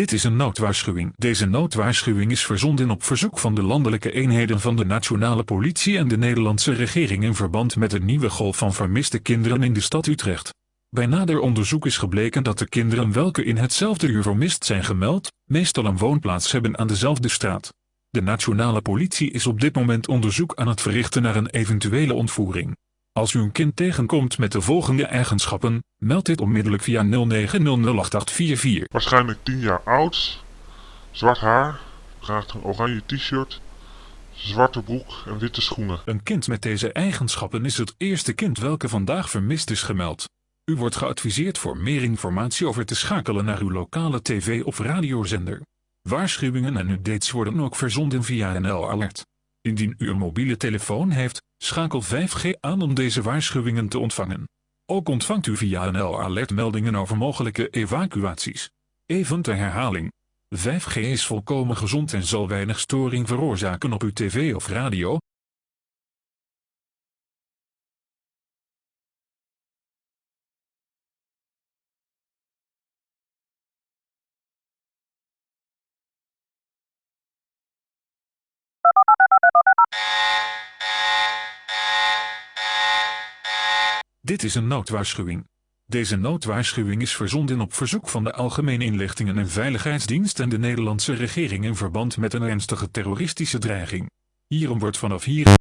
Dit is een noodwaarschuwing. Deze noodwaarschuwing is verzonden op verzoek van de landelijke eenheden van de nationale politie en de Nederlandse regering in verband met de nieuwe golf van vermiste kinderen in de stad Utrecht. Bij nader onderzoek is gebleken dat de kinderen welke in hetzelfde uur vermist zijn gemeld, meestal een woonplaats hebben aan dezelfde straat. De nationale politie is op dit moment onderzoek aan het verrichten naar een eventuele ontvoering. Als u een kind tegenkomt met de volgende eigenschappen, meld dit onmiddellijk via 09008844. Waarschijnlijk 10 jaar oud, zwart haar, draagt een oranje t-shirt, zwarte broek en witte schoenen. Een kind met deze eigenschappen is het eerste kind welke vandaag vermist is gemeld. U wordt geadviseerd voor meer informatie over te schakelen naar uw lokale tv- of radiozender. Waarschuwingen en updates worden ook verzonden via NL Alert. Indien u een mobiele telefoon heeft, schakel 5G aan om deze waarschuwingen te ontvangen. Ook ontvangt u via NL Alert meldingen over mogelijke evacuaties. Even ter herhaling. 5G is volkomen gezond en zal weinig storing veroorzaken op uw tv of radio, Dit is een noodwaarschuwing. Deze noodwaarschuwing is verzonden op verzoek van de Algemene Inlichtingen en Veiligheidsdienst en de Nederlandse regering in verband met een ernstige terroristische dreiging. Hierom wordt vanaf hier...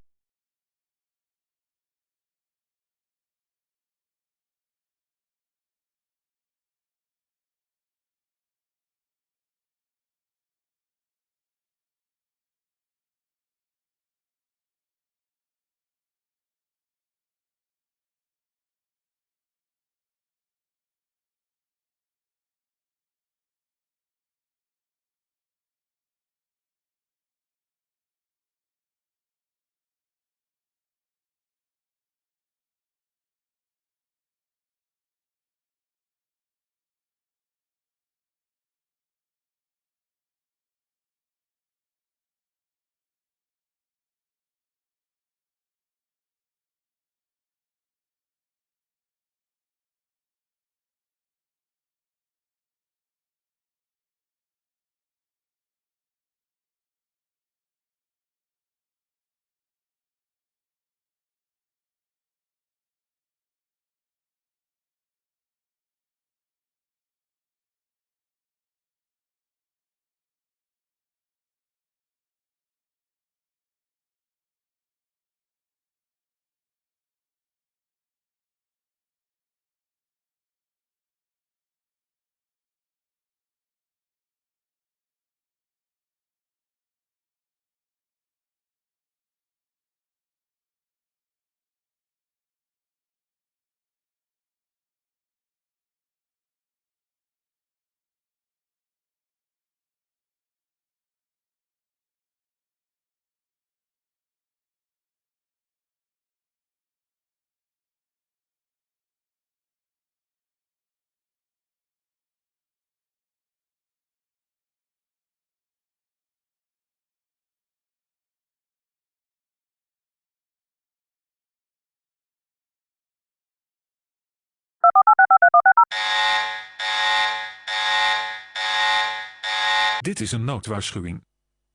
Dit is een noodwaarschuwing.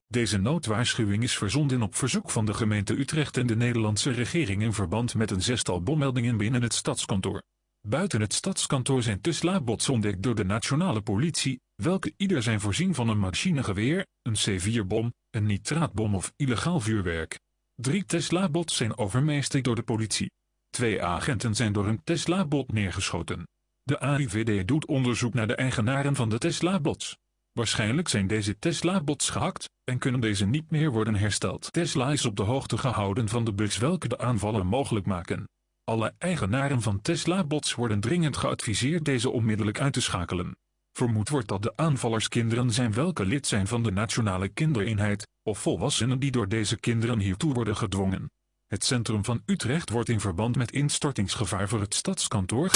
Deze noodwaarschuwing is verzonden op verzoek van de gemeente Utrecht en de Nederlandse regering in verband met een zestal bommeldingen binnen het stadskantoor. Buiten het stadskantoor zijn Tesla-bots ontdekt door de nationale politie, welke ieder zijn voorzien van een machinegeweer, een C4-bom, een nitraatbom of illegaal vuurwerk. Drie Tesla-bots zijn overmeesterd door de politie. Twee agenten zijn door een Tesla-bot neergeschoten. De AIVD doet onderzoek naar de eigenaren van de Tesla-bots. Waarschijnlijk zijn deze Tesla-bots gehackt en kunnen deze niet meer worden hersteld. Tesla is op de hoogte gehouden van de bugs welke de aanvallen mogelijk maken. Alle eigenaren van Tesla-bots worden dringend geadviseerd deze onmiddellijk uit te schakelen. Vermoed wordt dat de aanvallers kinderen zijn welke lid zijn van de Nationale Kindereenheid, of volwassenen die door deze kinderen hiertoe worden gedwongen. Het centrum van Utrecht wordt in verband met instortingsgevaar voor het stadskantoor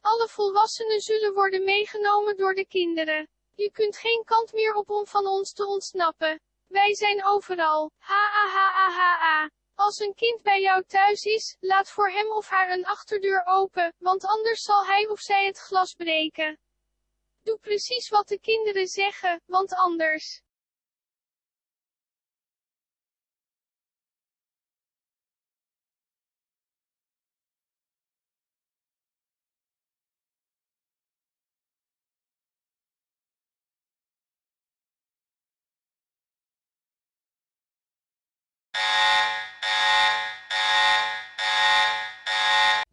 alle volwassenen zullen worden meegenomen door de kinderen. Je kunt geen kant meer op om van ons te ontsnappen. Wij zijn overal. Ha ha ha ha ha. Als een kind bij jou thuis is, laat voor hem of haar een achterdeur open, want anders zal hij of zij het glas breken. Doe precies wat de kinderen zeggen, want anders.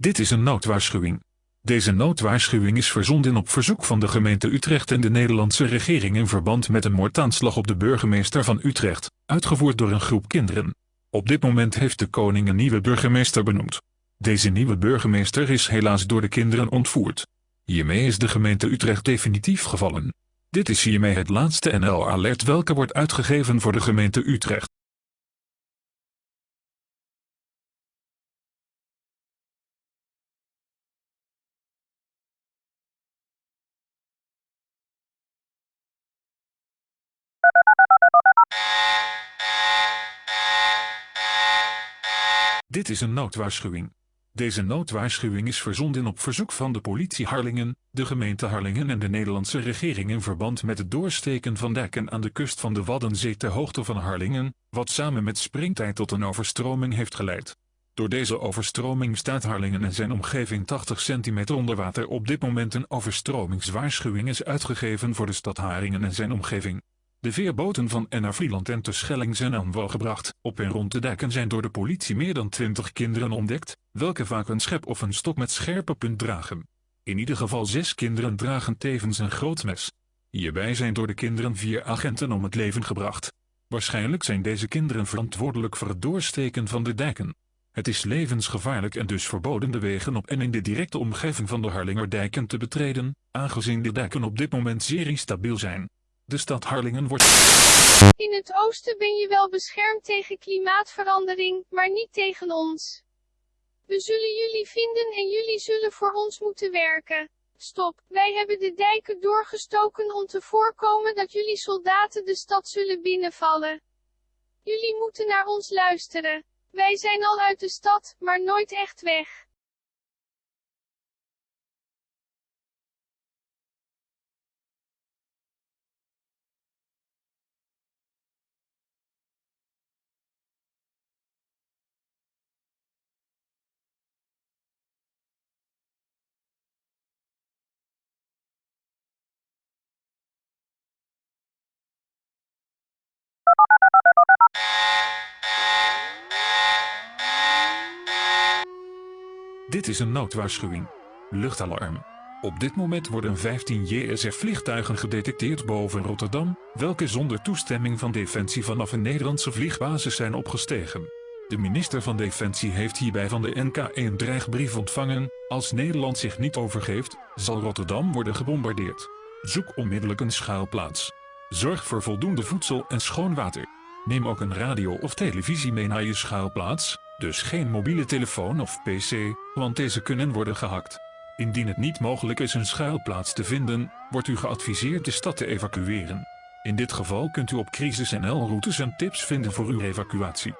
Dit is een noodwaarschuwing. Deze noodwaarschuwing is verzonden op verzoek van de gemeente Utrecht en de Nederlandse regering in verband met een moordaanslag op de burgemeester van Utrecht, uitgevoerd door een groep kinderen. Op dit moment heeft de koning een nieuwe burgemeester benoemd. Deze nieuwe burgemeester is helaas door de kinderen ontvoerd. Hiermee is de gemeente Utrecht definitief gevallen. Dit is hiermee het laatste NL-alert welke wordt uitgegeven voor de gemeente Utrecht. Dit is een noodwaarschuwing. Deze noodwaarschuwing is verzonden op verzoek van de politie Harlingen, de gemeente Harlingen en de Nederlandse regering in verband met het doorsteken van dijken aan de kust van de Waddenzee ter hoogte van Harlingen, wat samen met springtijd tot een overstroming heeft geleid. Door deze overstroming staat Harlingen en zijn omgeving 80 centimeter onder water. Op dit moment een overstromingswaarschuwing is uitgegeven voor de stad Haringen en zijn omgeving. De veerboten van en naar Vlieland en Terschelling zijn aan wal gebracht. Op en rond de dijken zijn door de politie meer dan 20 kinderen ontdekt, welke vaak een schep of een stok met scherpe punt dragen. In ieder geval zes kinderen dragen tevens een groot mes. Hierbij zijn door de kinderen vier agenten om het leven gebracht. Waarschijnlijk zijn deze kinderen verantwoordelijk voor het doorsteken van de dijken. Het is levensgevaarlijk en dus verboden de wegen op en in de directe omgeving van de Harlingerdijken te betreden, aangezien de dijken op dit moment zeer instabiel zijn. De stad Harlingen wordt... In het oosten ben je wel beschermd tegen klimaatverandering, maar niet tegen ons. We zullen jullie vinden en jullie zullen voor ons moeten werken. Stop, wij hebben de dijken doorgestoken om te voorkomen dat jullie soldaten de stad zullen binnenvallen. Jullie moeten naar ons luisteren. Wij zijn al uit de stad, maar nooit echt weg. Dit is een noodwaarschuwing. Luchtalarm. Op dit moment worden 15 JSF-vliegtuigen gedetecteerd boven Rotterdam, welke zonder toestemming van Defensie vanaf een Nederlandse vliegbasis zijn opgestegen. De minister van Defensie heeft hierbij van de NK een dreigbrief ontvangen, als Nederland zich niet overgeeft, zal Rotterdam worden gebombardeerd. Zoek onmiddellijk een schuilplaats. Zorg voor voldoende voedsel en schoon water. Neem ook een radio of televisie mee naar je schuilplaats, dus geen mobiele telefoon of pc, want deze kunnen worden gehackt. Indien het niet mogelijk is een schuilplaats te vinden, wordt u geadviseerd de stad te evacueren. In dit geval kunt u op CrisisNL routes en tips vinden voor uw evacuatie.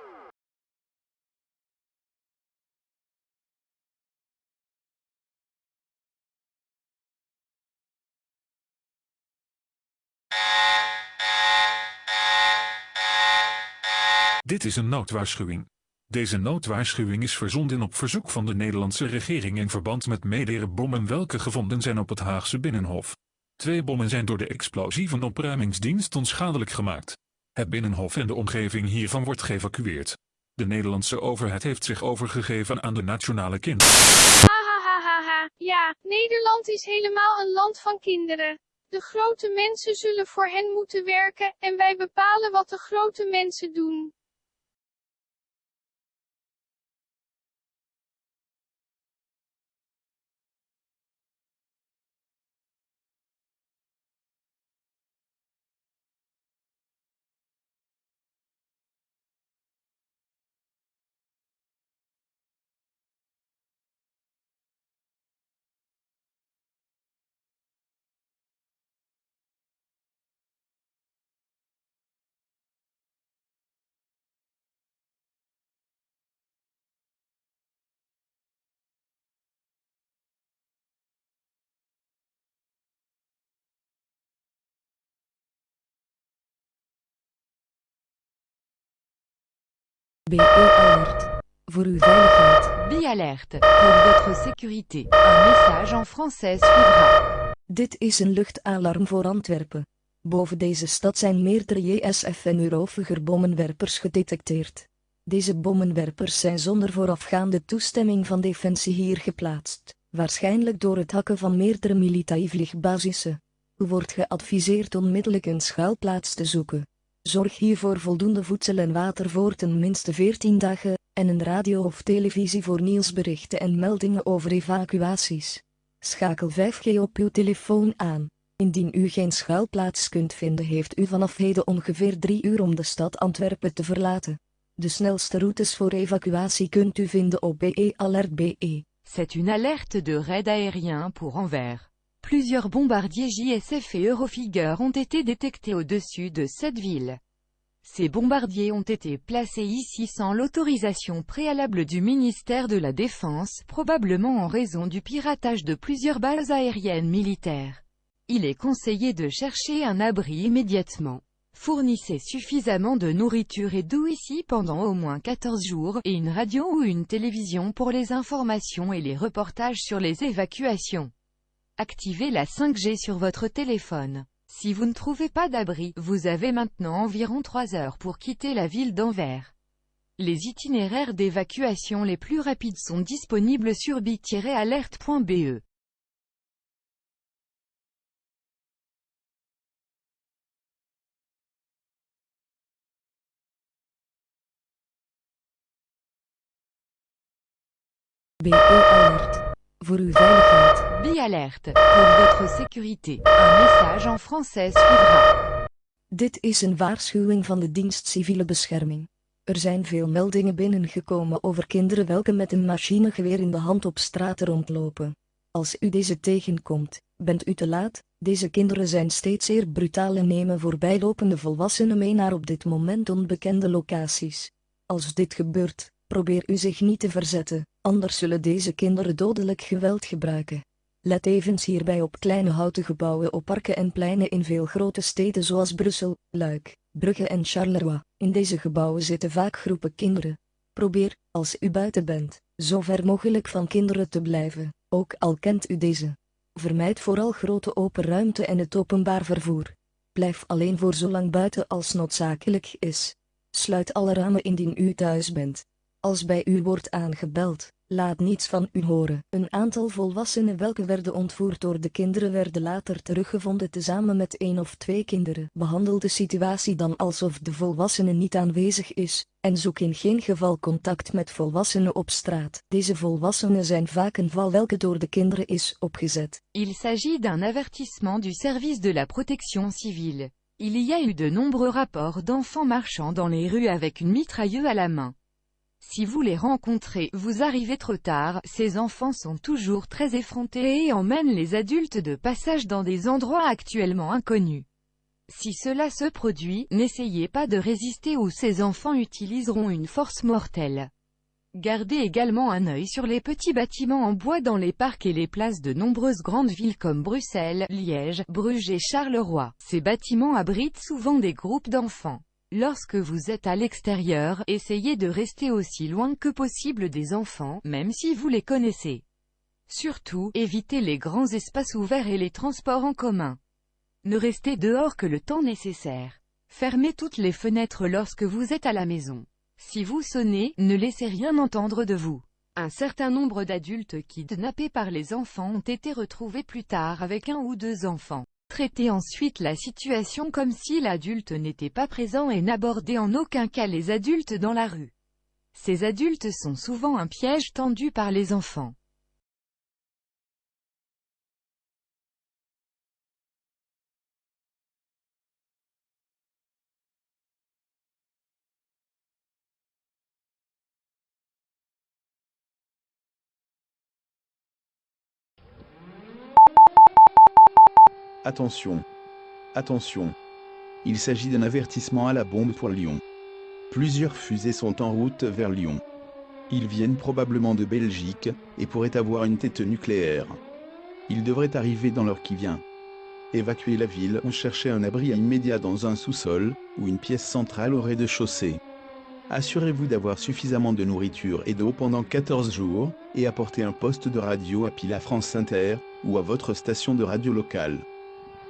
Dit is een noodwaarschuwing. Deze noodwaarschuwing is verzonden op verzoek van de Nederlandse regering in verband met meerdere bommen welke gevonden zijn op het Haagse Binnenhof. Twee bommen zijn door de explosieve opruimingsdienst onschadelijk gemaakt. Het Binnenhof en de omgeving hiervan wordt geëvacueerd. De Nederlandse overheid heeft zich overgegeven aan de nationale kind. Hahaha, ja, Nederland is helemaal een land van kinderen. De grote mensen zullen voor hen moeten werken, en wij bepalen wat de grote mensen doen. BE Alert. Voor uw veiligheid. Bi-alerte. Pour votre sécurité. Un message en français suivra. Dit is een luchtalarm voor Antwerpen. Boven deze stad zijn meerdere JSF en Eurofiger bommenwerpers gedetecteerd. Deze bommenwerpers zijn zonder voorafgaande toestemming van Defensie hier geplaatst, waarschijnlijk door het hakken van meerdere militaire U wordt geadviseerd onmiddellijk een schuilplaats te zoeken. Zorg hiervoor voldoende voedsel en water voor ten minste 14 dagen, en een radio of televisie voor nieuwsberichten en meldingen over evacuaties. Schakel 5G op uw telefoon aan. Indien u geen schuilplaats kunt vinden heeft u vanaf heden ongeveer 3 uur om de stad Antwerpen te verlaten. De snelste routes voor evacuatie kunt u vinden op BE Alert BE. C'est une alerte de raid aérien pour Anvers. Plusieurs bombardiers JSF et Eurofighter ont été détectés au-dessus de cette ville. Ces bombardiers ont été placés ici sans l'autorisation préalable du ministère de la Défense, probablement en raison du piratage de plusieurs bases aériennes militaires. Il est conseillé de chercher un abri immédiatement. Fournissez suffisamment de nourriture et d'eau ici pendant au moins 14 jours, et une radio ou une télévision pour les informations et les reportages sur les évacuations. Activez la 5G sur votre téléphone. Si vous ne trouvez pas d'abri, vous avez maintenant environ 3 heures pour quitter la ville d'Anvers. Les itinéraires d'évacuation les plus rapides sont disponibles sur bi-alerte.be. BE Alert. Voor uw veiligheid. Bi-alerte. Pour votre sécurité. Un message en français suivra. Dit is een waarschuwing van de dienst civiele bescherming. Er zijn veel meldingen binnengekomen over kinderen welke met een machinegeweer in de hand op straat rondlopen. Als u deze tegenkomt, bent u te laat, deze kinderen zijn steeds zeer brutaal en nemen voorbijlopende volwassenen mee naar op dit moment onbekende locaties. Als dit gebeurt, probeer u zich niet te verzetten, anders zullen deze kinderen dodelijk geweld gebruiken. Let evens hierbij op kleine houten gebouwen op parken en pleinen in veel grote steden zoals Brussel, Luik, Brugge en Charleroi. In deze gebouwen zitten vaak groepen kinderen. Probeer, als u buiten bent, zo ver mogelijk van kinderen te blijven, ook al kent u deze. Vermijd vooral grote open ruimte en het openbaar vervoer. Blijf alleen voor zolang buiten als noodzakelijk is. Sluit alle ramen indien u thuis bent. Als bij u wordt aangebeld, laat niets van u horen. Een aantal volwassenen welke werden ontvoerd door de kinderen werden later teruggevonden tezamen met één of twee kinderen. Behandel de situatie dan alsof de volwassene niet aanwezig is, en zoek in geen geval contact met volwassenen op straat. Deze volwassenen zijn vaak een val welke door de kinderen is opgezet. Il s'agit d'un avertissement du service de la protection civile. Il y a eu de nombreux rapports d'enfants marchant dans les rues avec une mitrailleuse à la main. Si vous les rencontrez, vous arrivez trop tard, ces enfants sont toujours très effrontés et emmènent les adultes de passage dans des endroits actuellement inconnus. Si cela se produit, n'essayez pas de résister ou ces enfants utiliseront une force mortelle. Gardez également un œil sur les petits bâtiments en bois dans les parcs et les places de nombreuses grandes villes comme Bruxelles, Liège, Bruges et Charleroi. Ces bâtiments abritent souvent des groupes d'enfants. Lorsque vous êtes à l'extérieur, essayez de rester aussi loin que possible des enfants, même si vous les connaissez. Surtout, évitez les grands espaces ouverts et les transports en commun. Ne restez dehors que le temps nécessaire. Fermez toutes les fenêtres lorsque vous êtes à la maison. Si vous sonnez, ne laissez rien entendre de vous. Un certain nombre d'adultes kidnappés par les enfants ont été retrouvés plus tard avec un ou deux enfants. Traitez ensuite la situation comme si l'adulte n'était pas présent et n'abordez en aucun cas les adultes dans la rue. Ces adultes sont souvent un piège tendu par les enfants. Attention. Attention. Il s'agit d'un avertissement à la bombe pour Lyon. Plusieurs fusées sont en route vers Lyon. Ils viennent probablement de Belgique, et pourraient avoir une tête nucléaire. Ils devraient arriver dans l'heure qui vient. Évacuer la ville ou chercher un abri immédiat dans un sous-sol, ou une pièce centrale au rez-de-chaussée. Assurez-vous d'avoir suffisamment de nourriture et d'eau pendant 14 jours, et apportez un poste de radio à Pile à France Inter, ou à votre station de radio locale.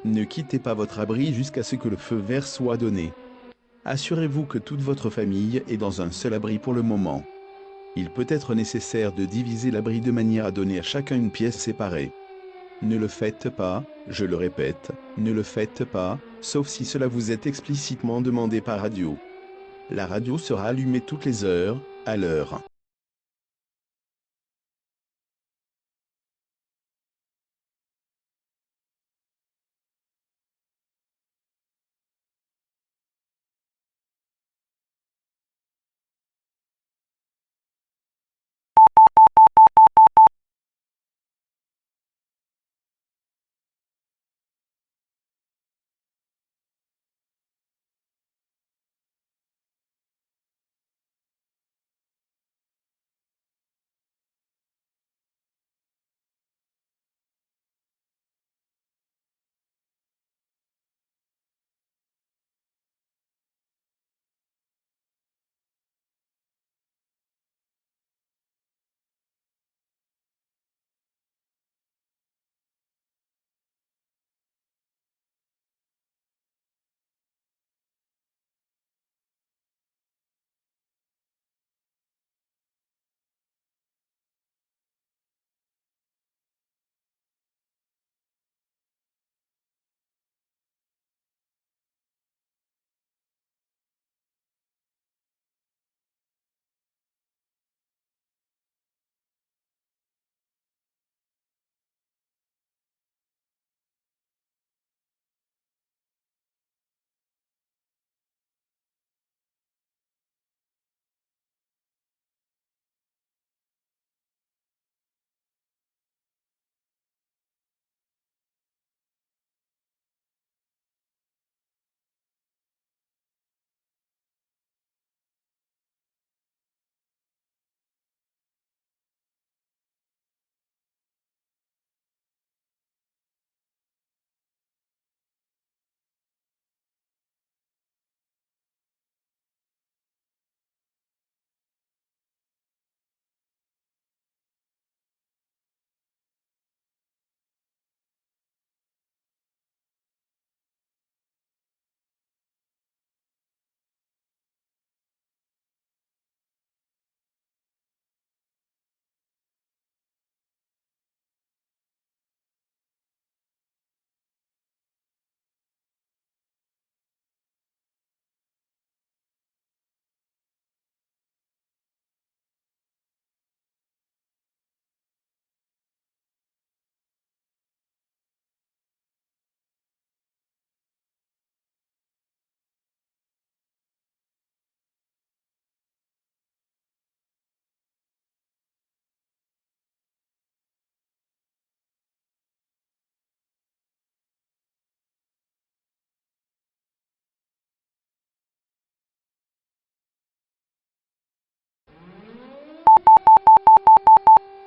Ne quittez pas votre abri jusqu'à ce que le feu vert soit donné. Assurez-vous que toute votre famille est dans un seul abri pour le moment. Il peut être nécessaire de diviser l'abri de manière à donner à chacun une pièce séparée. Ne le faites pas, je le répète, ne le faites pas, sauf si cela vous est explicitement demandé par radio. La radio sera allumée toutes les heures, à l'heure.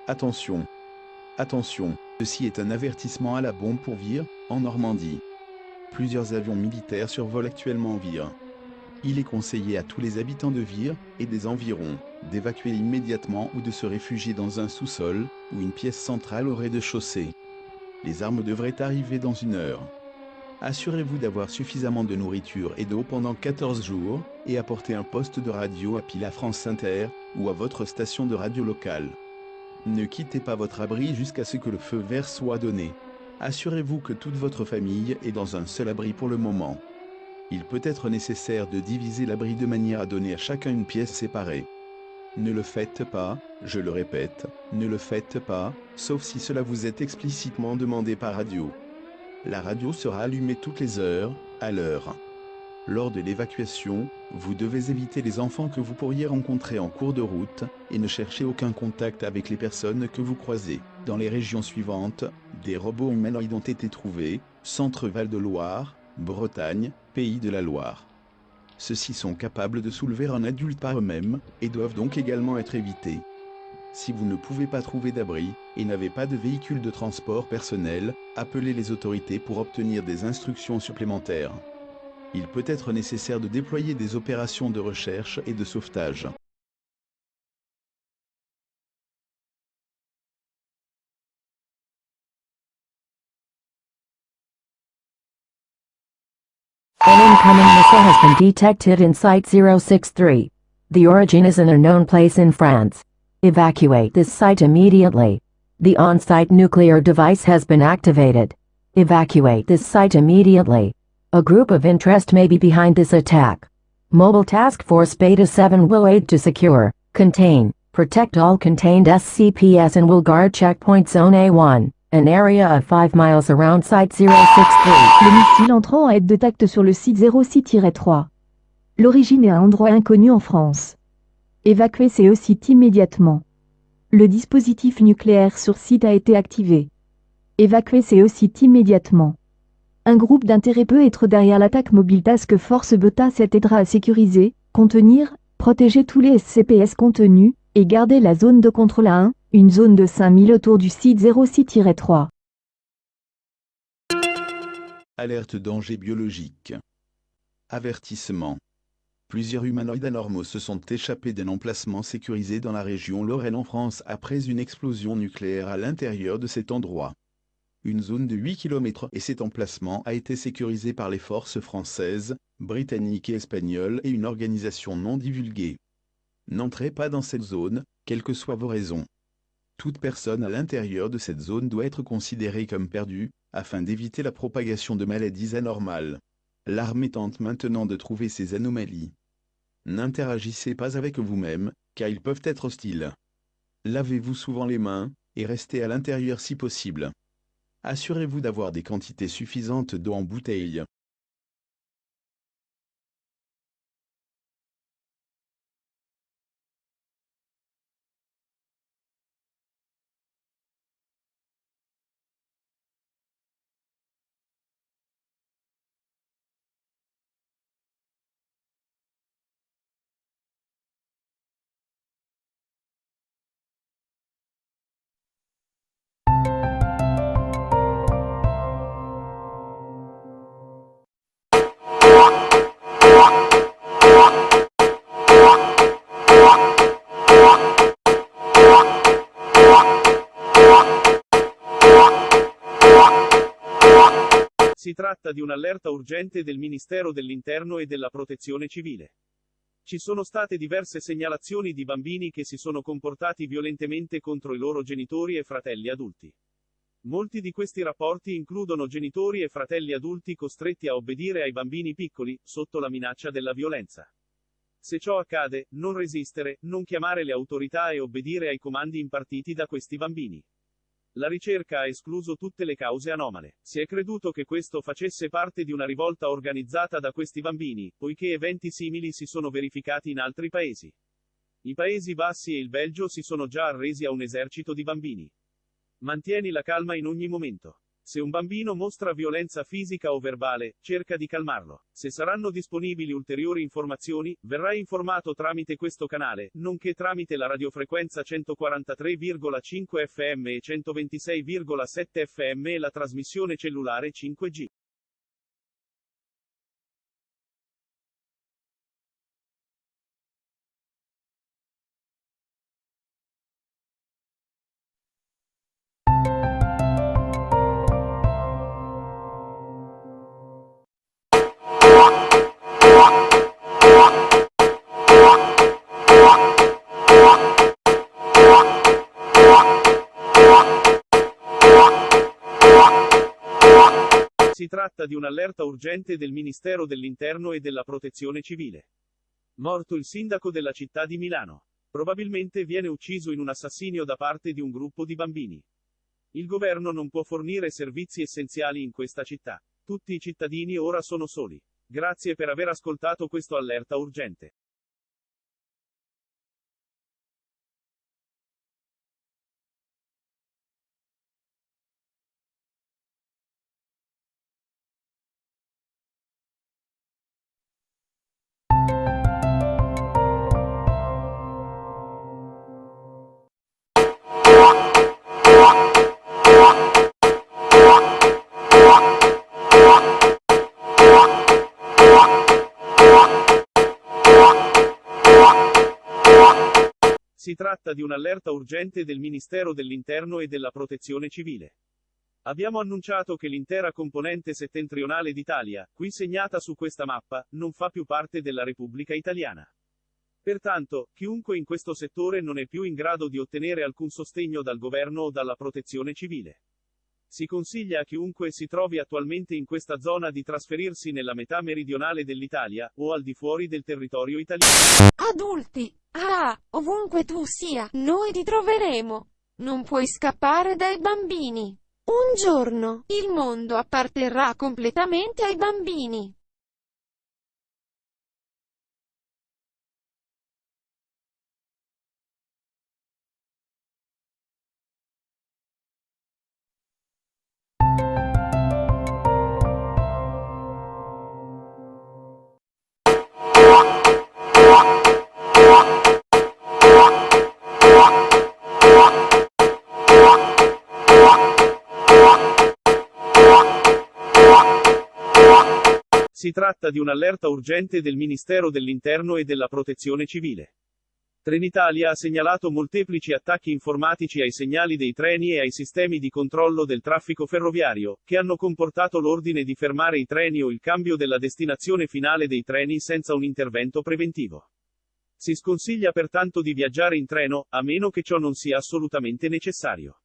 Attention. Attention, ceci est un avertissement à la bombe pour Vire, en Normandie. Plusieurs avions militaires survolent actuellement Vire. Il est conseillé à tous les habitants de Vire, et des environs, d'évacuer immédiatement ou de se réfugier dans un sous-sol, ou une pièce centrale au rez-de-chaussée. Les armes devraient arriver dans une heure. Assurez-vous d'avoir suffisamment de nourriture et d'eau pendant 14 jours, et apportez un poste de radio à Pile à France Inter, ou à votre station de radio locale. Ne quittez pas votre abri jusqu'à ce que le feu vert soit donné. Assurez-vous que toute votre famille est dans un seul abri pour le moment. Il peut être nécessaire de diviser l'abri de manière à donner à chacun une pièce séparée. Ne le faites pas, je le répète, ne le faites pas, sauf si cela vous est explicitement demandé par radio. La radio sera allumée toutes les heures, à l'heure. Lors de l'évacuation, vous devez éviter les enfants que vous pourriez rencontrer en cours de route, et ne cherchez aucun contact avec les personnes que vous croisez. Dans les régions suivantes, des robots humanoïdes ont été trouvés, Centre-Val de Loire, Bretagne, Pays de la Loire. Ceux-ci sont capables de soulever un adulte par eux-mêmes, et doivent donc également être évités. Si vous ne pouvez pas trouver d'abri, et n'avez pas de véhicule de transport personnel, appelez les autorités pour obtenir des instructions supplémentaires. Il peut être nécessaire de déployer des opérations de recherche et de sauvetage. An incoming missile has been detected in Site 063. The origin is an unknown place in France. Evacuate this site immediately. The on-site nuclear device has been activated. Evacuate this site immediately. A group of interest may be behind this attack. Mobile Task Force Beta 7 will aid to secure, contain, protect all contained SCPS and will guard checkpoint zone A1, an area of 5 miles around Site 063. Le missile entrant en aide de tact sur le site 06-3. L'origine est un endroit inconnu en France. Évacuez ce site immédiatement. Le dispositif nucléaire sur site a été activé. Évacuez ce site immédiatement. Un groupe d'intérêt peut être derrière l'attaque mobile Task Force Beta 7 aidera à sécuriser, contenir, protéger tous les SCPS contenus, et garder la zone de contrôle à 1, une zone de 5000 autour du site 06-3. Alerte danger biologique. Avertissement. Plusieurs humanoïdes anormaux se sont échappés d'un emplacement sécurisé dans la région Lorraine en France après une explosion nucléaire à l'intérieur de cet endroit. Une zone de 8 km et cet emplacement a été sécurisé par les forces françaises, britanniques et espagnoles et une organisation non divulguée. N'entrez pas dans cette zone, quelles que soient vos raisons. Toute personne à l'intérieur de cette zone doit être considérée comme perdue, afin d'éviter la propagation de maladies anormales. L'armée tente maintenant de trouver ces anomalies. N'interagissez pas avec vous-même, car ils peuvent être hostiles. Lavez-vous souvent les mains, et restez à l'intérieur si possible. Assurez-vous d'avoir des quantités suffisantes d'eau en bouteille. Si tratta di un'allerta urgente del Ministero dell'Interno e della Protezione Civile. Ci sono state diverse segnalazioni di bambini che si sono comportati violentemente contro i loro genitori e fratelli adulti. Molti di questi rapporti includono genitori e fratelli adulti costretti a obbedire ai bambini piccoli, sotto la minaccia della violenza. Se ciò accade, non resistere, non chiamare le autorità e obbedire ai comandi impartiti da questi bambini. La ricerca ha escluso tutte le cause anomale. Si è creduto che questo facesse parte di una rivolta organizzata da questi bambini, poiché eventi simili si sono verificati in altri paesi. I Paesi Bassi e il Belgio si sono già arresi a un esercito di bambini. Mantieni la calma in ogni momento. Se un bambino mostra violenza fisica o verbale, cerca di calmarlo. Se saranno disponibili ulteriori informazioni, verrai informato tramite questo canale, nonché tramite la radiofrequenza 143,5 FM e 126,7 FM e la trasmissione cellulare 5G. Si tratta di un'allerta urgente del Ministero dell'Interno e della Protezione Civile. Morto il sindaco della città di Milano. Probabilmente viene ucciso in un assassinio da parte di un gruppo di bambini. Il governo non può fornire servizi essenziali in questa città. Tutti i cittadini ora sono soli. Grazie per aver ascoltato questo allerta urgente. Si tratta di un'allerta urgente del Ministero dell'Interno e della Protezione Civile. Abbiamo annunciato che l'intera componente settentrionale d'Italia, qui segnata su questa mappa, non fa più parte della Repubblica Italiana. Pertanto, chiunque in questo settore non è più in grado di ottenere alcun sostegno dal governo o dalla protezione civile. Si consiglia a chiunque si trovi attualmente in questa zona di trasferirsi nella metà meridionale dell'Italia, o al di fuori del territorio italiano. Adulti! Ah, ovunque tu sia, noi ti troveremo. Non puoi scappare dai bambini. Un giorno, il mondo apparterrà completamente ai bambini. Si tratta di un'allerta urgente del Ministero dell'Interno e della Protezione Civile. Trenitalia ha segnalato molteplici attacchi informatici ai segnali dei treni e ai sistemi di controllo del traffico ferroviario, che hanno comportato l'ordine di fermare i treni o il cambio della destinazione finale dei treni senza un intervento preventivo. Si sconsiglia pertanto di viaggiare in treno, a meno che ciò non sia assolutamente necessario.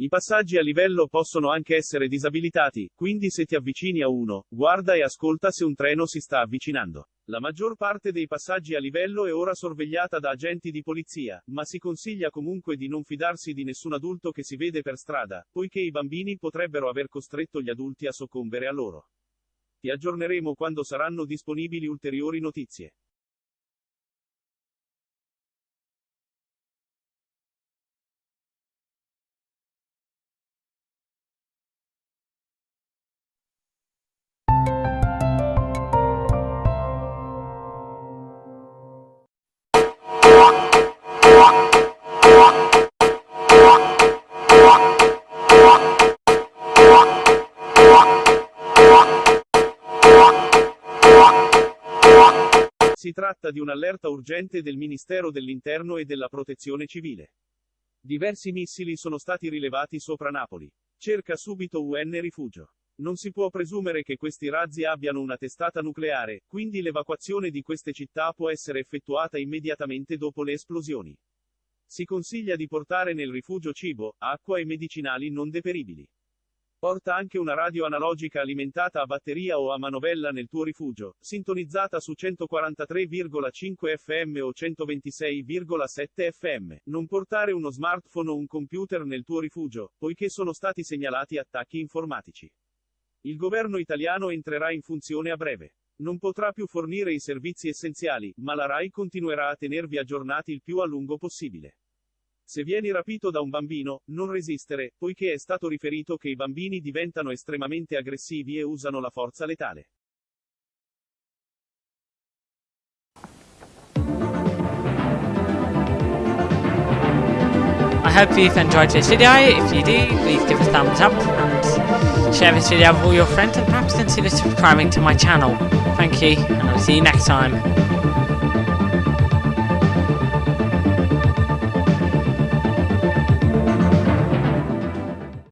I passaggi a livello possono anche essere disabilitati, quindi se ti avvicini a uno, guarda e ascolta se un treno si sta avvicinando. La maggior parte dei passaggi a livello è ora sorvegliata da agenti di polizia, ma si consiglia comunque di non fidarsi di nessun adulto che si vede per strada, poiché i bambini potrebbero aver costretto gli adulti a soccombere a loro. Ti aggiorneremo quando saranno disponibili ulteriori notizie. Si tratta di un'allerta urgente del Ministero dell'Interno e della Protezione Civile. Diversi missili sono stati rilevati sopra Napoli. Cerca subito UN rifugio. Non si può presumere che questi razzi abbiano una testata nucleare, quindi l'evacuazione di queste città può essere effettuata immediatamente dopo le esplosioni. Si consiglia di portare nel rifugio cibo, acqua e medicinali non deperibili. Porta anche una radio analogica alimentata a batteria o a manovella nel tuo rifugio, sintonizzata su 143,5 FM o 126,7 FM. Non portare uno smartphone o un computer nel tuo rifugio, poiché sono stati segnalati attacchi informatici. Il governo italiano entrerà in funzione a breve. Non potrà più fornire i servizi essenziali, ma la RAI continuerà a tenervi aggiornati il più a lungo possibile. Se vieni rapito da un bambino, non resistere, poiché è stato riferito che i bambini diventano estremamente aggressivi e usano la forza letale. I hope you've enjoyed this video. If you do, please give a thumbs up and share this video with all your friends and perhaps consider subscribing to my channel. Thank you, and I'll see you next time.